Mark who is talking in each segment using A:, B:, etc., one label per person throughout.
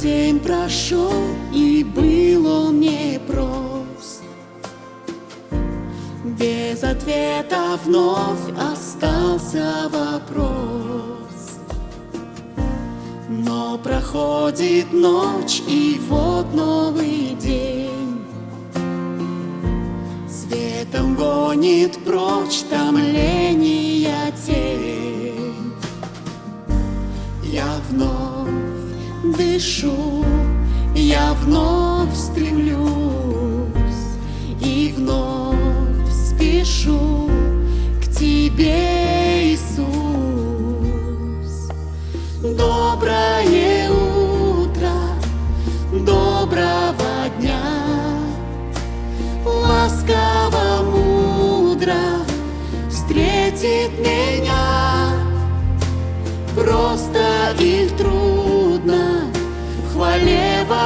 A: День прошел, и был он непрост. Без ответа вновь остался вопрос. Но проходит ночь, и вот новый день. Светом гонит прочь томления тень. Дышу, я вновь стремлюсь и вновь спешу к тебе,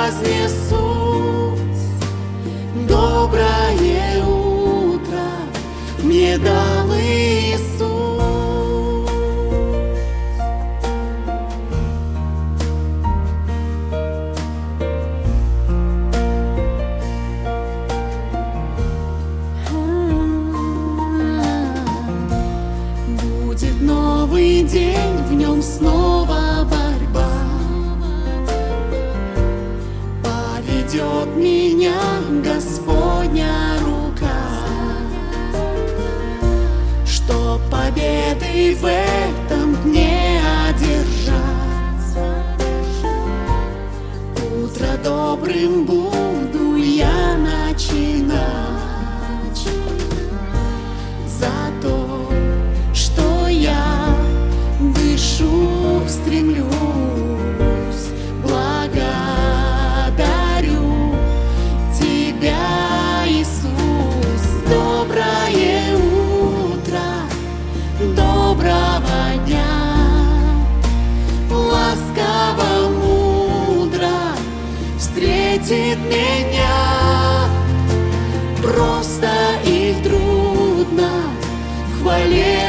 A: fazer isso.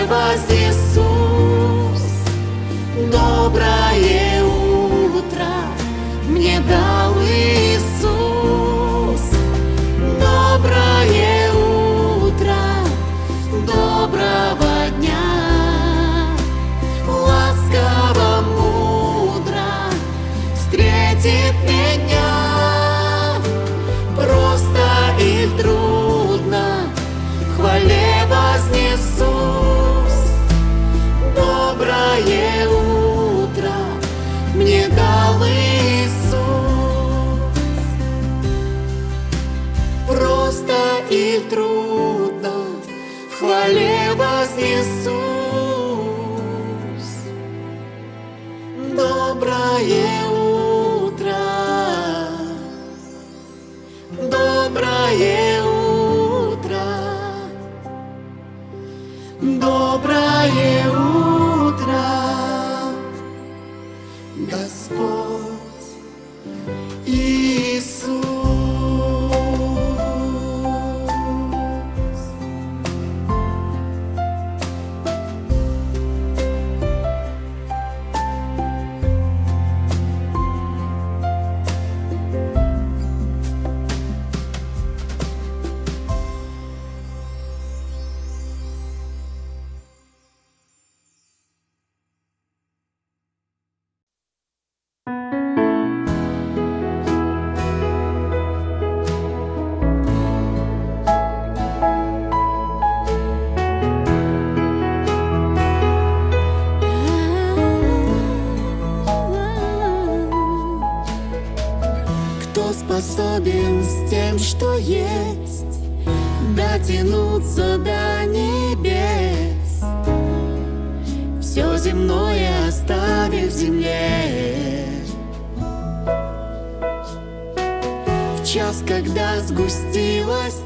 A: Вознесусь. Доброе утро мне дал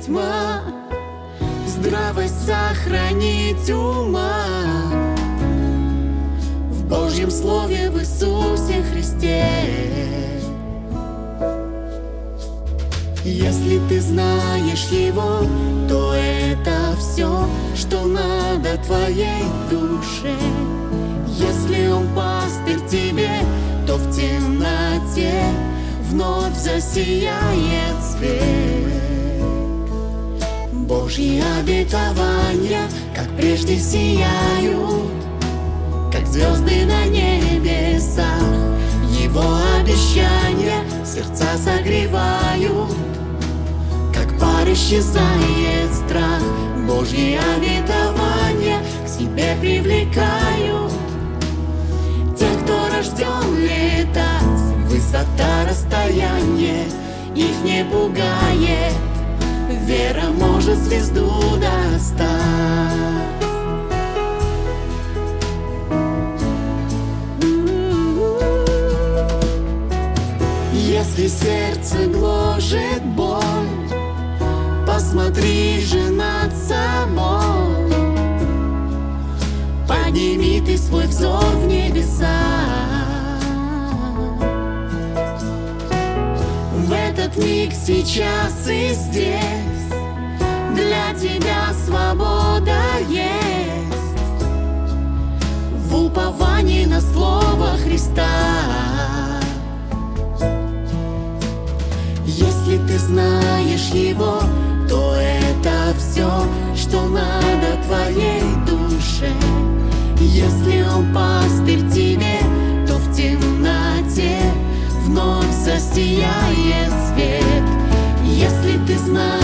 A: тьма, здравость сохранить ума в Божьем Слове в Иисусе Христе. Если ты знаешь его, то это все, что надо твоей душе. Если он пастырь тебе, то в темноте вновь засияет свет. Божьи обетования, как прежде сияют, как звезды на небесах. Его обещания сердца согревают, как пар исчезает страх. Божьи обетования к себе привлекают тех, кто рожден летать. Высота расстояния их не пугает, вера может звезду достать. Если сердце гложет боль, посмотри же над собой. Подними ты свой взор в небеса. Миг сейчас и здесь для тебя свобода есть. В уповании на слово Христа. Если ты знаешь Его, то это все, что надо твоей душе. Если Он пастырь засияет свет. Если ты знаешь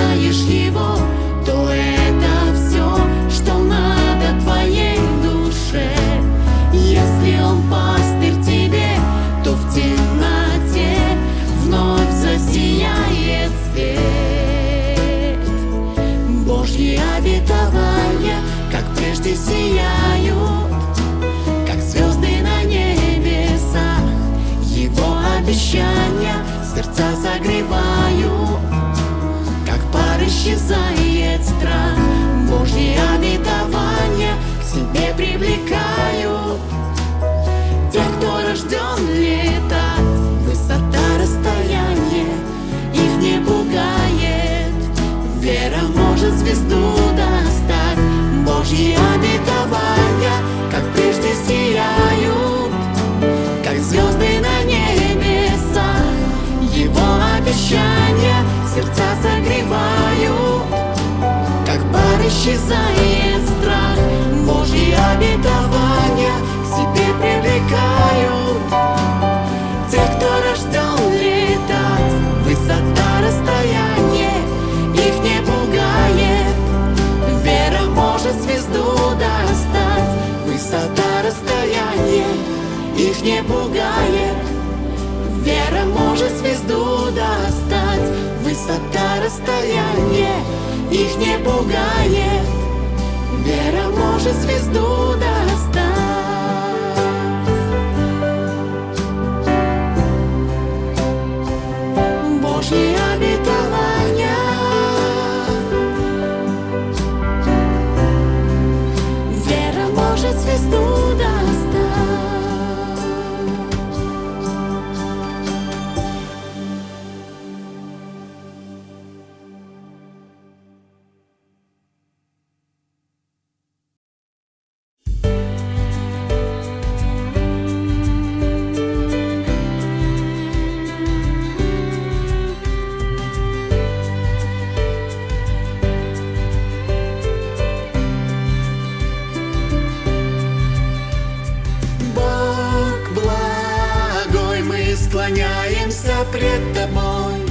A: сердца согревают, как пар исчезает страх. Божьи обетования к себе привлекают тех, кто рожден летать. Высота расстояния их не пугает. Вера может звезду достать. Божьи обетования, сердца согревают, как пар исчезает страх. Божьи обетования к себе привлекают тех, кто рожден летать. Высота расстояния их не пугает. Вера может звезду достать. Высота расстояния их не пугает. Вера может звезду. Высота расстояния их не пугает. Вера может звезду достать. Пред Тобой.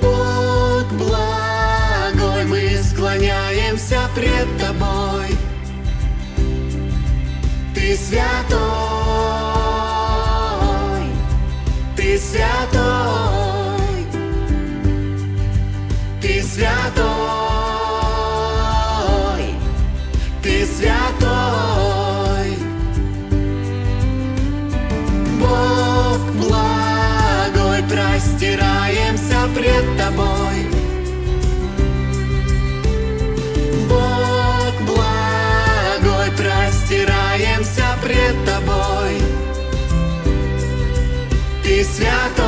A: Бог благой, мы склоняемся пред Тобой. Ты святой, Ты святой, Ты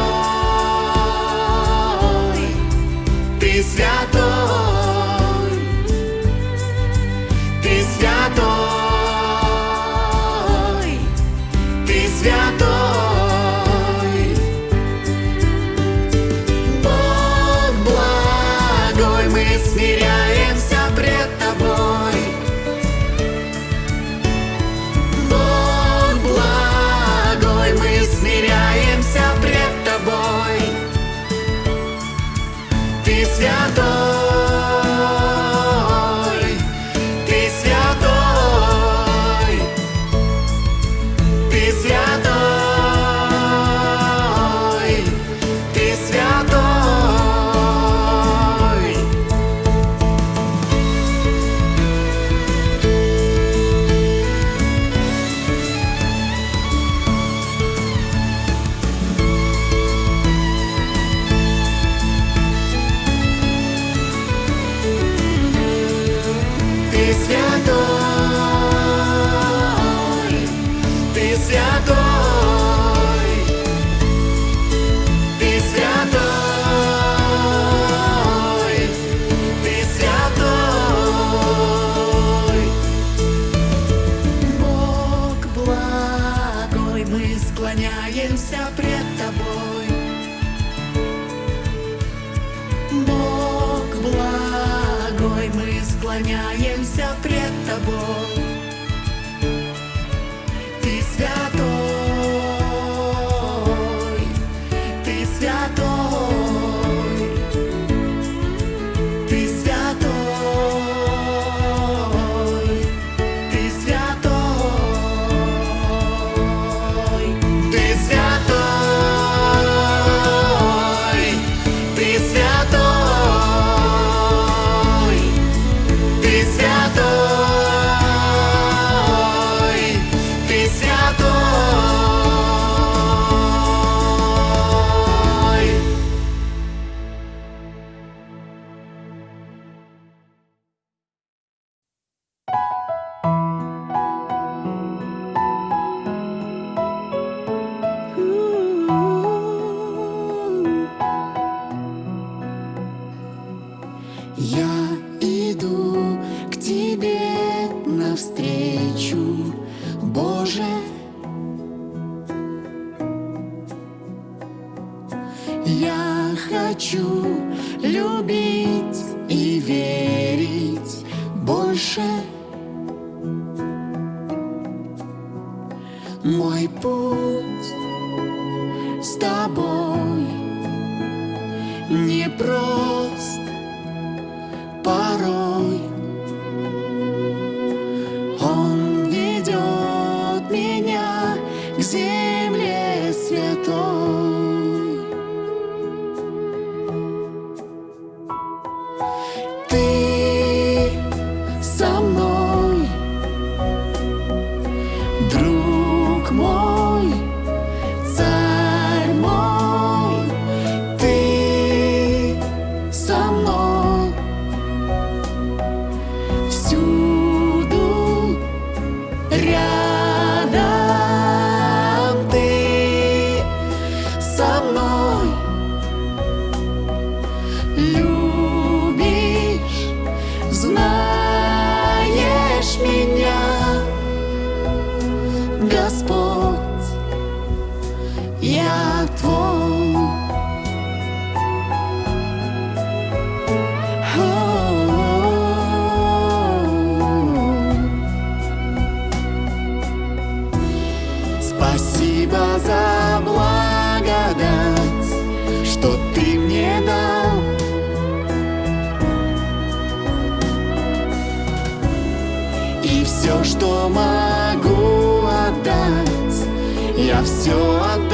A: с тобой непрост порой. Все отдам.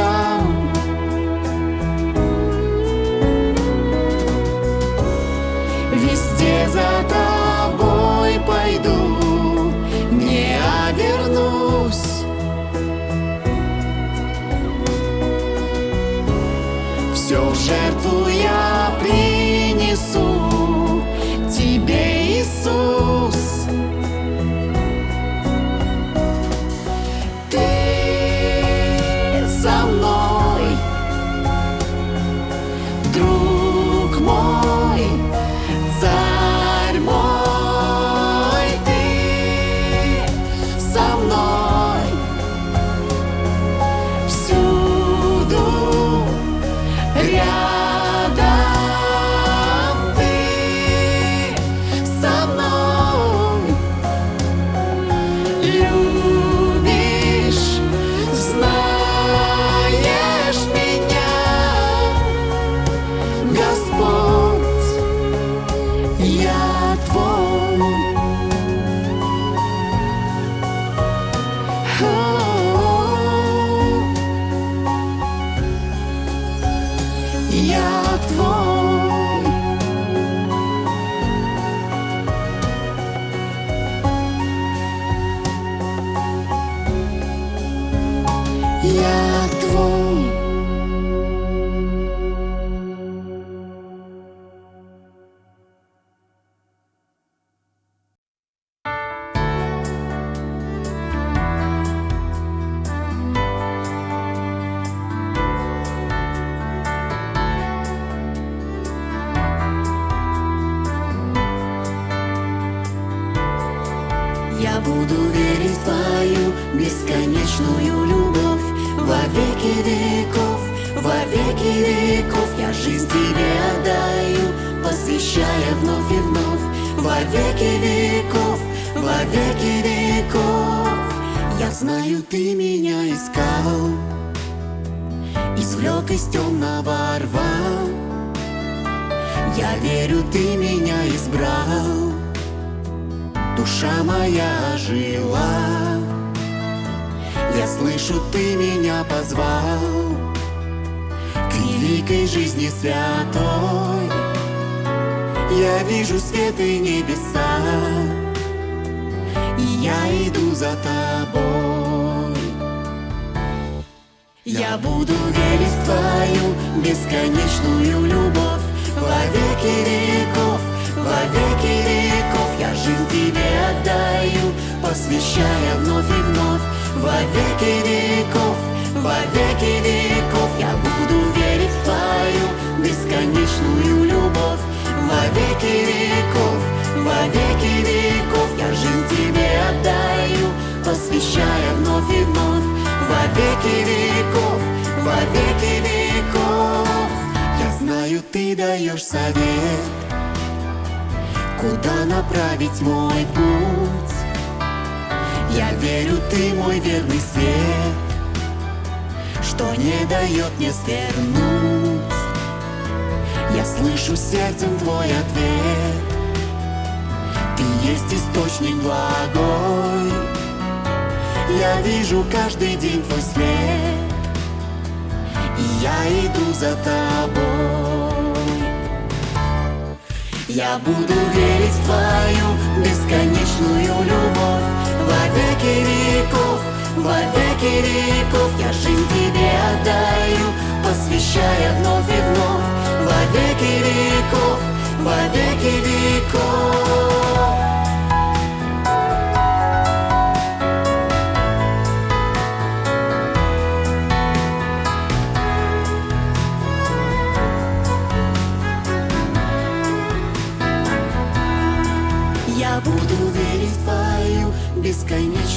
A: Я слышу, ты меня позвал К великой жизни святой. Я вижу свет и небеса И я иду за тобой. Я буду верить в твою бесконечную любовь Во веки веков, во веки веков. Я жизнь тебе отдаю, посвящая вновь и вновь Во веки веков, во веки веков. Я буду верить в твою бесконечную любовь. Во веки веков, во веки веков. Я жизнь тебе отдаю, посвящая вновь и вновь. Во веки веков, во веки веков. Я знаю, ты даешь совет Куда направить мой путь Я верю, ты мой верный свет Что не дает мне свернуть. Я слышу сердцем твой ответ. Ты есть источник благой. Я вижу каждый день твой свет И я иду за тобой. Я буду верить в твою бесконечную любовь Во веки веков, во веков Я жизнь тебе отдаю, посвящая вновь и вновь. Во веки веков, во веков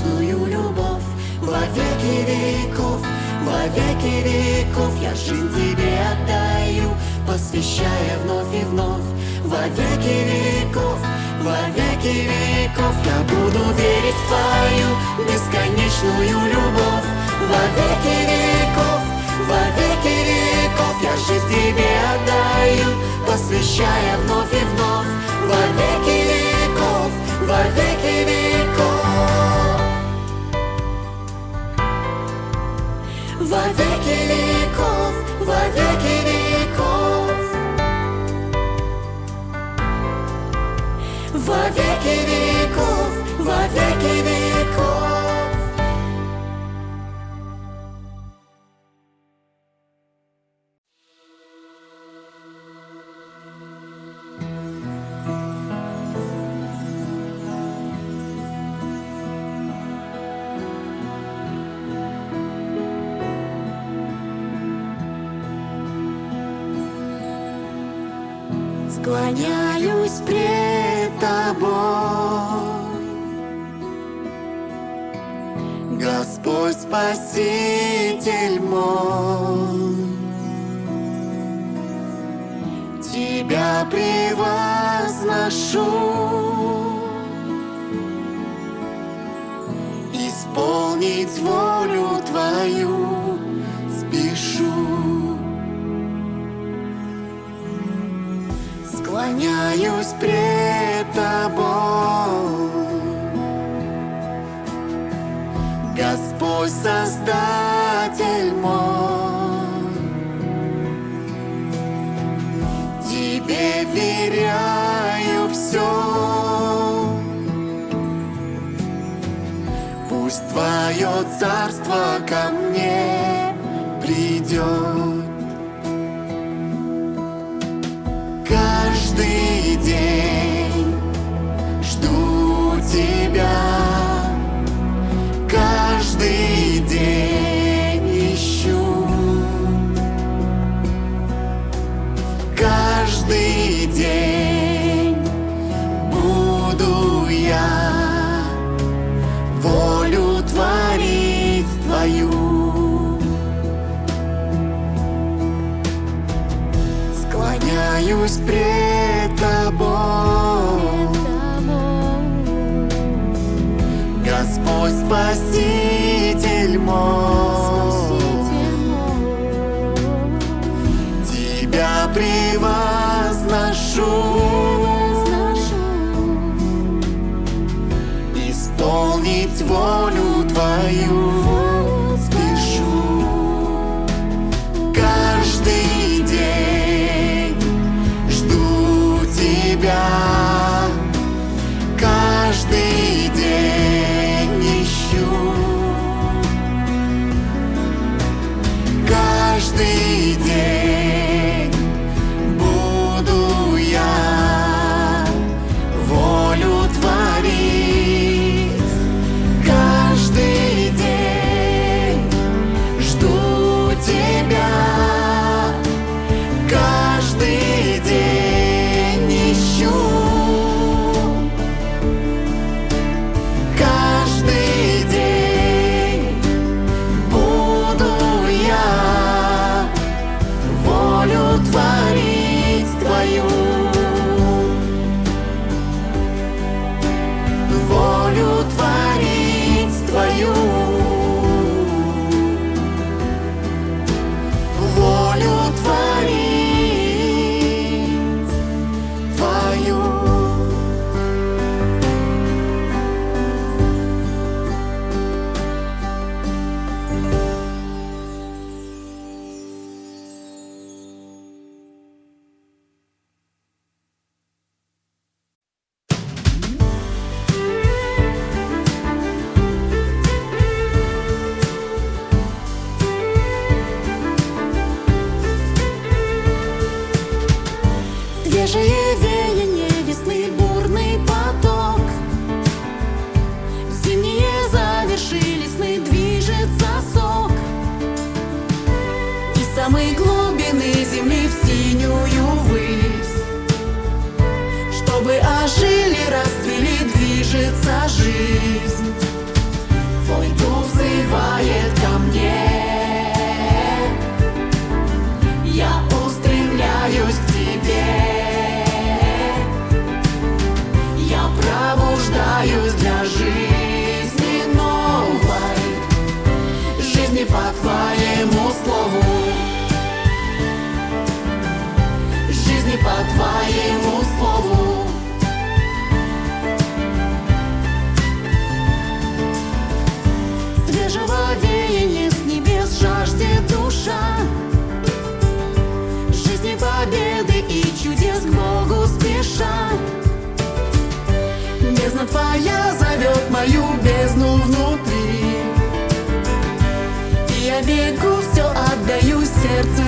A: бесконечную любовь Во веки веков, во веки веков Я жизнь тебе отдаю, посвящая вновь и вновь. Во веки веков, во веки веков Я буду верить в твою бесконечную любовь. Во веки веков, во веки веков Я жизнь тебе отдаю, посвящая вновь и вновь. Во веки веков, во веки веков Во веки веков, Твое царство ко мне придет. Каждый день my Бегу, все отдаю, сердце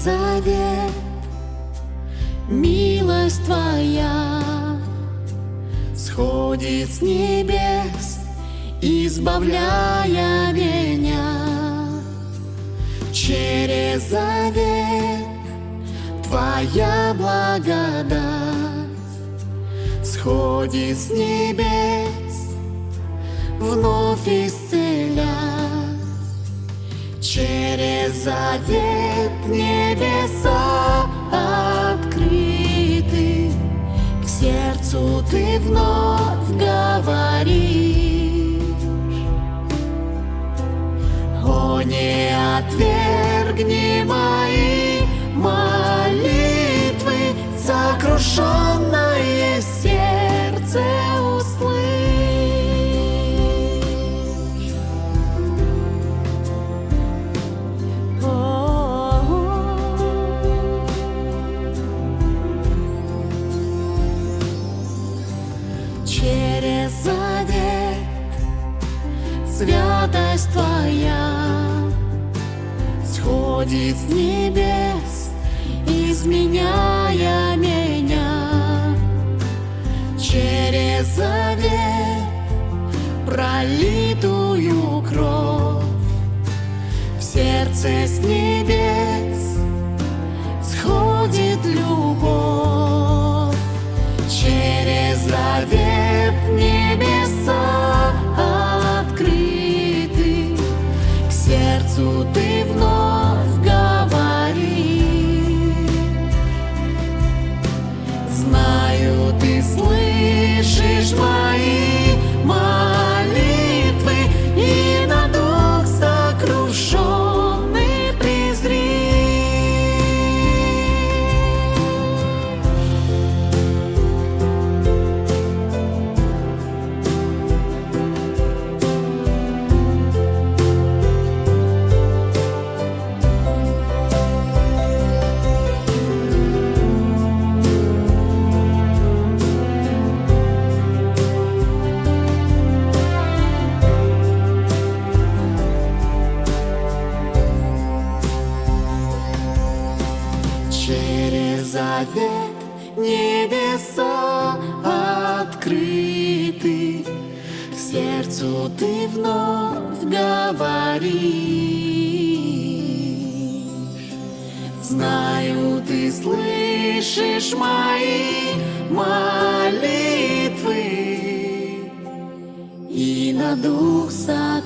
A: завет милость твоя сходит с небес, избавляя меня через завет. Твоя благодать сходит с небес, вновь исцеля. Завет небеса открыты, к сердцу ты вновь говоришь. О, не отвергни мои молитвы, сокрушенное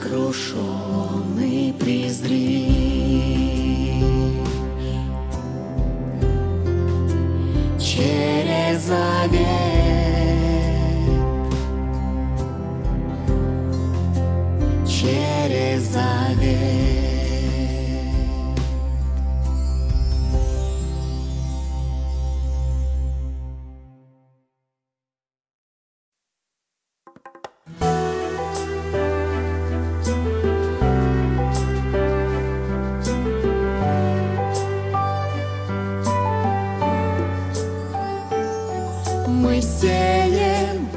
A: сокрушенный презри. Мы сеем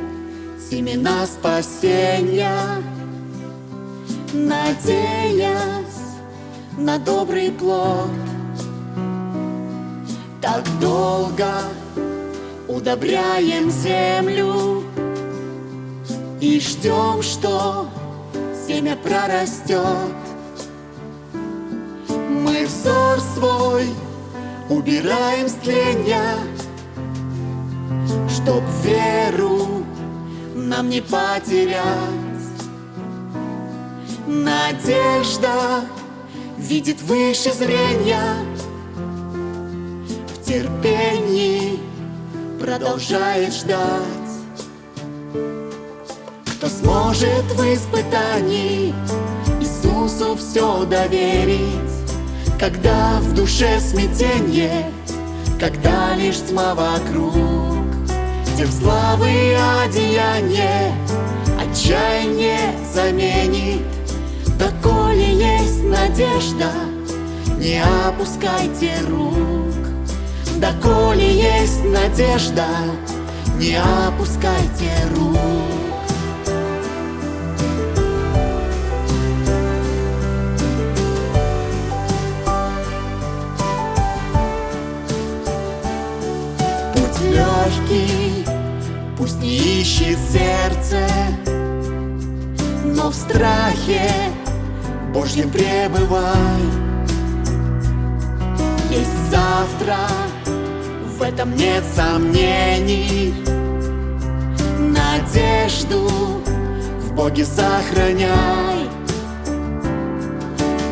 A: семена спасения, Надеясь на добрый плод. Так долго удобряем землю И ждем, что семя прорастет. Мы взор свой убираем с тленья, Чтоб веру нам не потерять. Надежда видит выше зрения, В терпении продолжает ждать. Кто сможет в испытании Иисусу все доверить, Когда в душе смятенье, Когда лишь тьма вокруг, Где в славы одеяние Отчаяние заменит, Доколе есть надежда, Не опускайте рук. Доколе есть надежда, Не опускайте рук. Ищет сердце, но в страхе Божьем пребывай. Есть завтра, в этом нет сомнений. Надежду в Боге сохраняй.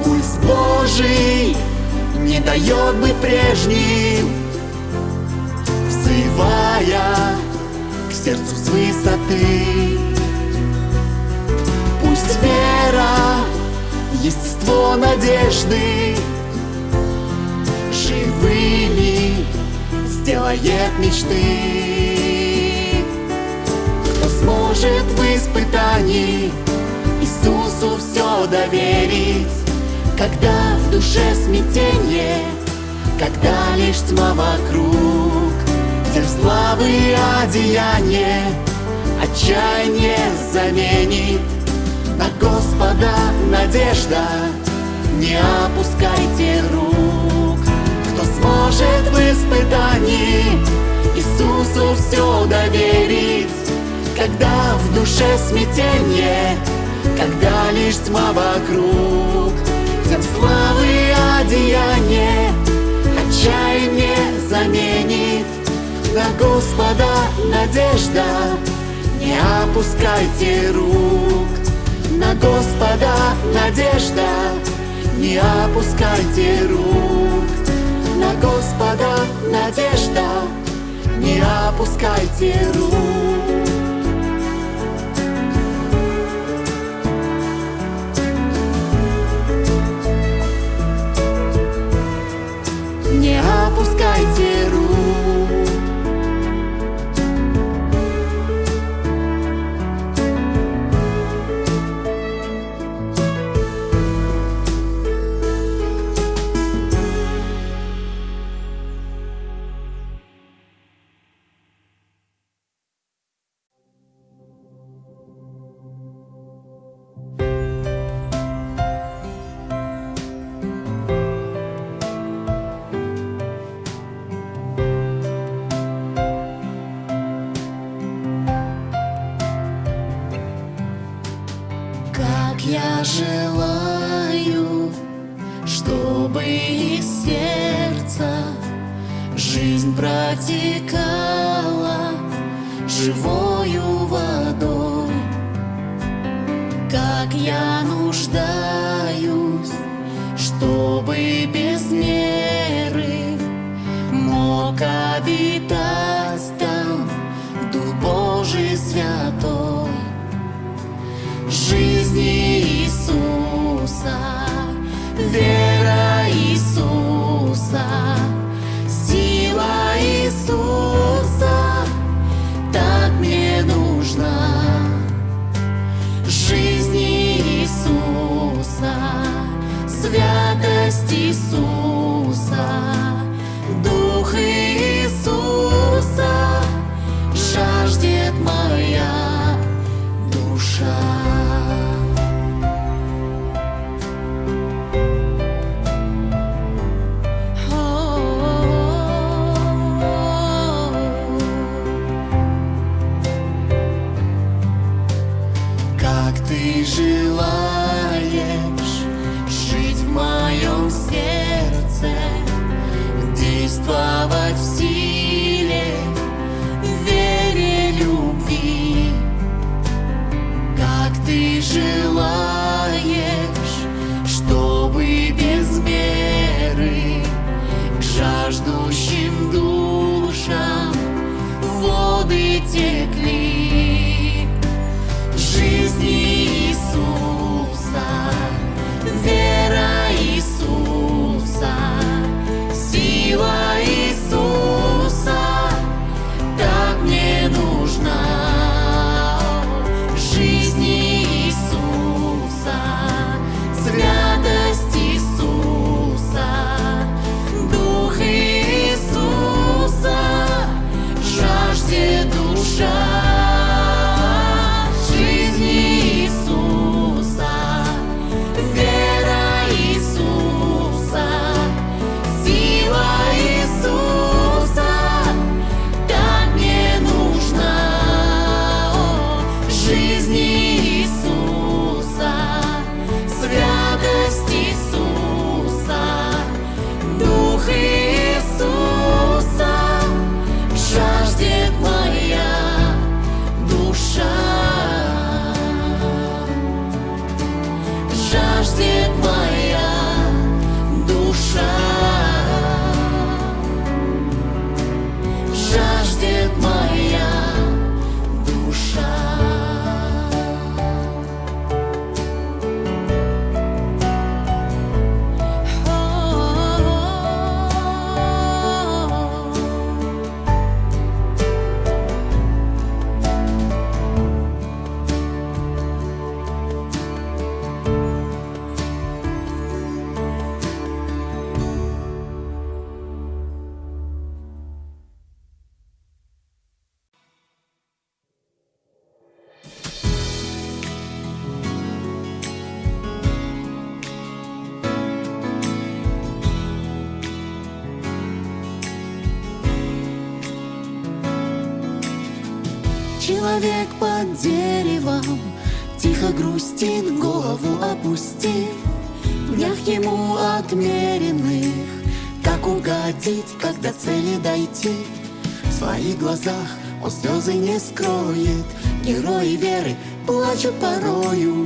A: Пульс Божий не дает быть прежним, взывая сердцу с высоты. Пусть вера, естество надежды живыми сделает мечты. Кто сможет в испытании Иисусу все доверить, когда в душе смятение, когда лишь тьма вокруг, где в славы одеяние отчаяние заменит. На Господа надежда, не опускайте рук. Кто сможет в испытании Иисусу все доверить, когда в душе смятение, когда лишь тьма вокруг, тем славы одеяние отчаяние заменит на Господа надежда. Не опускайте рук на Господа надежда, не опускайте рук. На Господа надежда, не опускайте рук. Тихо грустит, голову опустив днях ему отмеренных. Как угодить, когда цели дойти? В своих глазах он слезы не скроет. Герои веры плачут порою.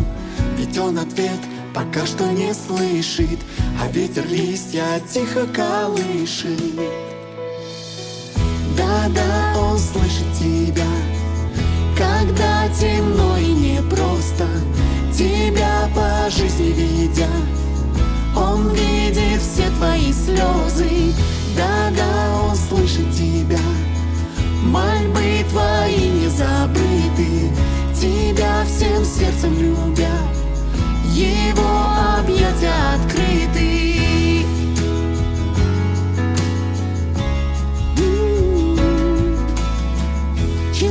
A: Ведь он ответ пока что не слышит. А ветер листья тихо колышет. Да-да, он слышит тебя Когда темно и непросто Тебя по жизни ведя. Он видит все твои слезы Да-да, он слышит тебя. Мольбы твои не забыты Тебя всем сердцем любя. Его объятия открыты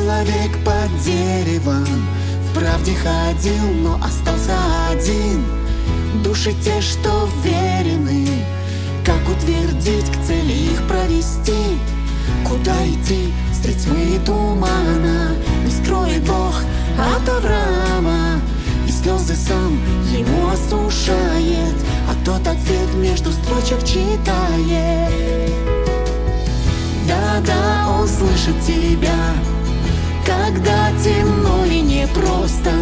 A: Человек под деревом. В правде ходил, но остался один. Души те, что верены. Как утвердить, к цели их провести? Куда идти, средь тьмы и тумана. Не скроет Бог от Авраама. И слезы сам ему осушает. А тот ответ между строчек читает. Да-да, он слышит тебя темно и непросто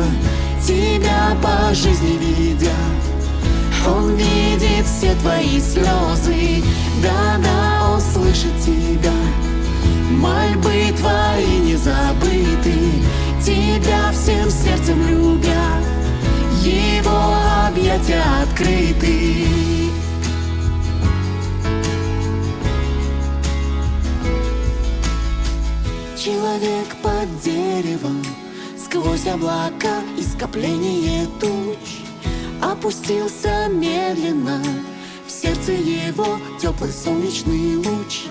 A: Тебя по жизни видя. Он видит все твои слезы Да-да, он слышит тебя. Мольбы твои не забыты Тебя всем сердцем любя. Его объятия открыты Человек под деревом Сквозь облака и скопление туч. Опустился медленно В сердце его теплый солнечный луч.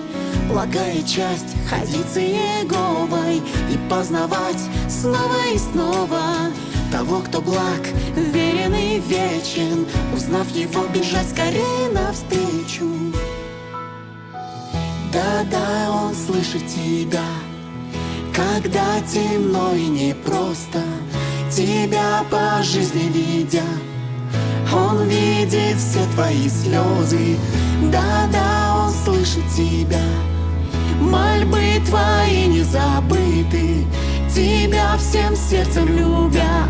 A: Благая часть ходить за Еговой И познавать снова и снова Того, кто благ, верен и вечен Узнав его, бежать скорее навстречу. Да-да, он слышит тебя Когда темно и непросто Тебя по жизни видя Он видит все твои слезы. Да-да, он слышит тебя. Мольбы твои не забыты Тебя всем сердцем любя.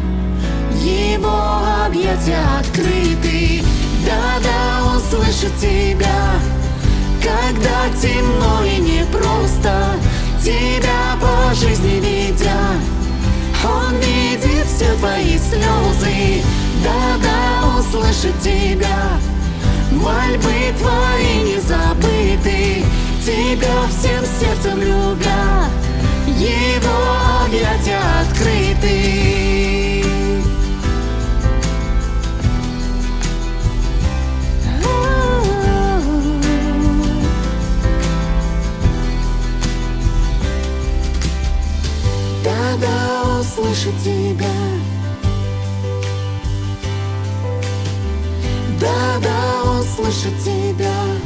A: Его объятия открыты. Да-да, он слышит тебя. Когда темно и непросто Тебя по жизни видя Он видит все твои слезы Да-да, он слышит тебя. Мольбы твои не забыты Тебя всем сердцем любя. Его объятия открыты Да-да, он слышит тебя. Да-да, он слышит тебя